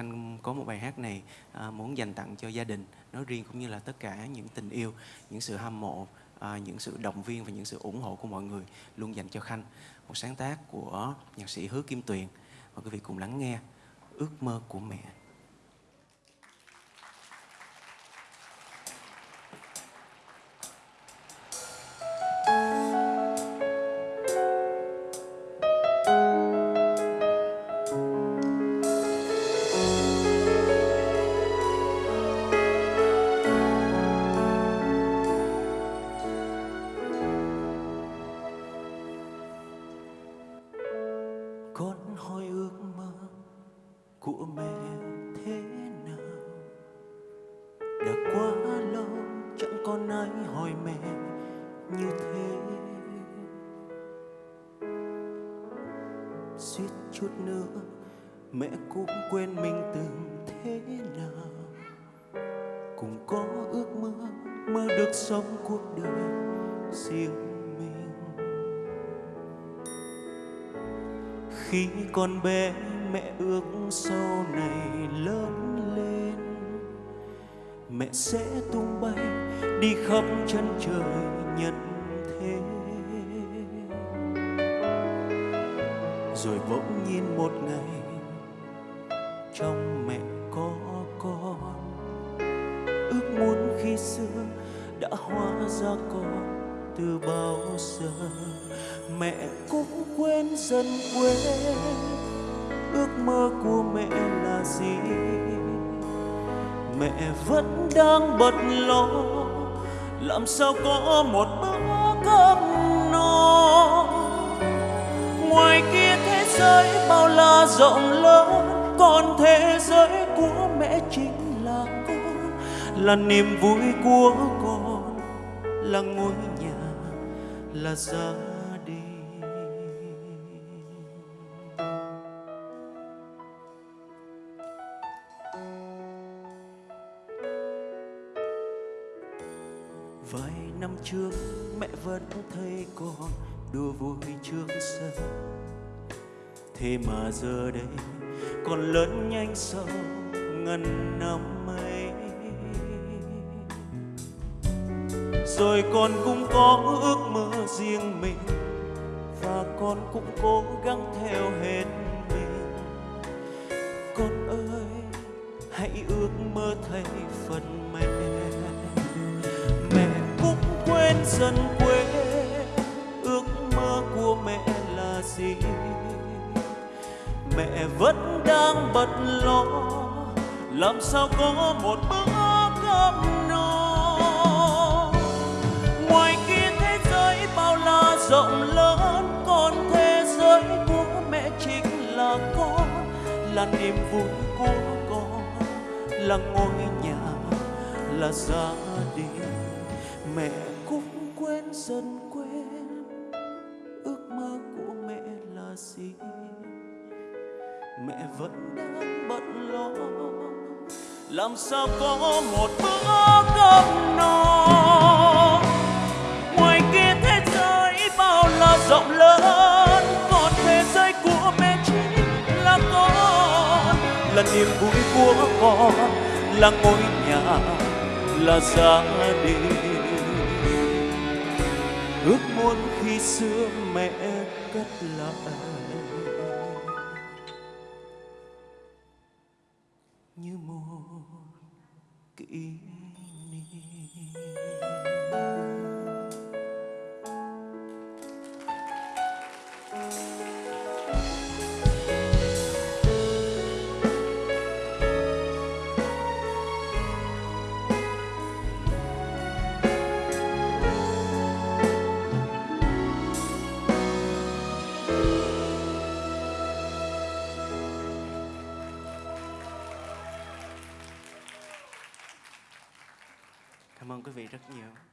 Khanh có một bài hát này à, muốn dành tặng cho gia đình nói riêng cũng như là tất cả những tình yêu, những sự hâm mộ, à, những sự động viên và những sự ủng hộ của mọi người luôn dành cho Khanh. Một sáng tác của nhạc sĩ Hứa Kim Tuyền. Mời quý vị cùng lắng nghe Ước mơ của mẹ. Con hỏi ước mơ của mẹ thế nào? Đã quá lâu chẳng còn ai hỏi mẹ như thế. Suýt chút nữa mẹ cũng quên mình từng thế nào. Cùng có ước mơ mơ được sống cuộc đời riêng khi còn bé mẹ ước sau này lớn lên. Mẹ sẽ tung bay, đi khắp chân trời nhân thế. Rồi bỗng nhiên một ngày, trong mẹ có con. Ước muốn khi xưa đã hóa ra con từ bao giờ, mẹ cũng quên dần quên ước mơ của mẹ là gì? Mẹ vẫn đang bận lo, làm sao có một bữa cơm no? Ngoài kia thế giới bao la rộng lớn, còn thế giới của mẹ chính là con. Là niềm vui của con, là ngôi nhà là gia đình vài năm trước, mẹ vẫn thấy con đùa vui trước sân. Thế mà giờ đây con lớn nhanh sau ngần năm. Rồi con cũng có ước mơ riêng mình, và con cũng cố gắng theo hết mình. Con ơi, hãy ước mơ thay phần mẹ. Mẹ cũng quên dần quên ước mơ của mẹ là gì? Mẹ vẫn đang bận lo, làm sao có một bữa cơm no? Rộng lớn, con thế giới của mẹ chính là con, là niềm vui của con, là ngôi nhà, là gia đình. Mẹ cũng quên dần quên, ước mơ của mẹ là gì? Mẹ vẫn đang bận lo, làm sao có một bữa cơm no? Niềm vui của con là ngôi nhà, là gia đình. Ước muốn khi xưa mẹ cất lại. Như một kỷ niệm. Cảm ơn quý vị rất nhiều.